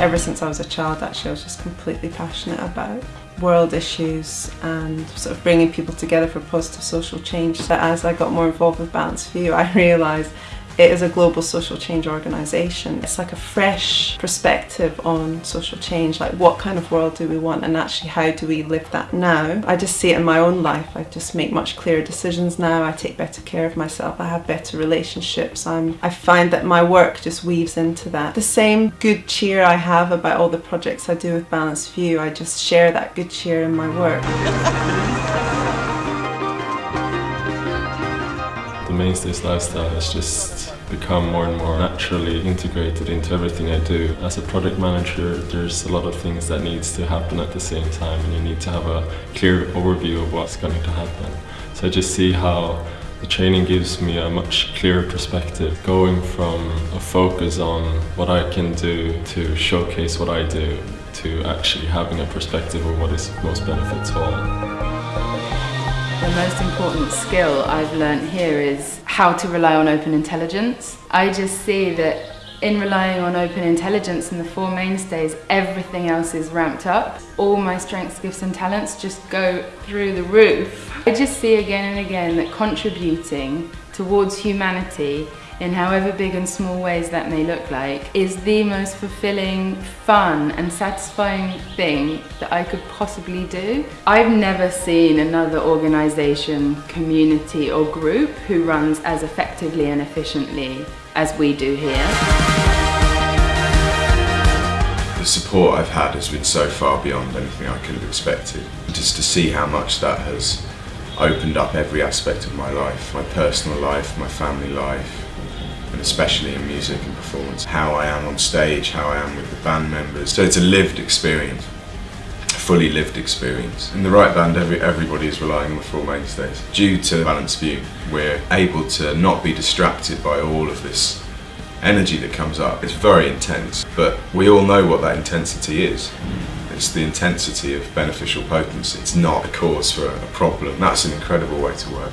Ever since I was a child actually I was just completely passionate about world issues and sort of bringing people together for positive social change. So as I got more involved with Balanced View I realised it is a global social change organisation. It's like a fresh perspective on social change, like what kind of world do we want and actually how do we live that now. I just see it in my own life. I just make much clearer decisions now. I take better care of myself. I have better relationships. I'm, I find that my work just weaves into that. The same good cheer I have about all the projects I do with Balanced View, I just share that good cheer in my work. The Mainstays lifestyle has just become more and more naturally integrated into everything I do. As a project manager, there's a lot of things that needs to happen at the same time and you need to have a clear overview of what's going to happen. So I just see how the training gives me a much clearer perspective, going from a focus on what I can do to showcase what I do to actually having a perspective of what is most benefits all. The most important skill I've learned here is how to rely on open intelligence. I just see that in relying on open intelligence and the four mainstays, everything else is ramped up. All my strengths, gifts and talents just go through the roof. I just see again and again that contributing towards humanity in however big and small ways that may look like, is the most fulfilling, fun and satisfying thing that I could possibly do. I've never seen another organisation, community or group who runs as effectively and efficiently as we do here. The support I've had has been so far beyond anything I could have expected. Just to see how much that has opened up every aspect of my life, my personal life, my family life, and especially in music and performance. How I am on stage, how I am with the band members. So it's a lived experience, a fully lived experience. In the right band, every, everybody is relying on the four mainstays. Due to the Balanced View, we're able to not be distracted by all of this energy that comes up. It's very intense, but we all know what that intensity is. It's the intensity of beneficial potency. It's not a cause for a problem. That's an incredible way to work.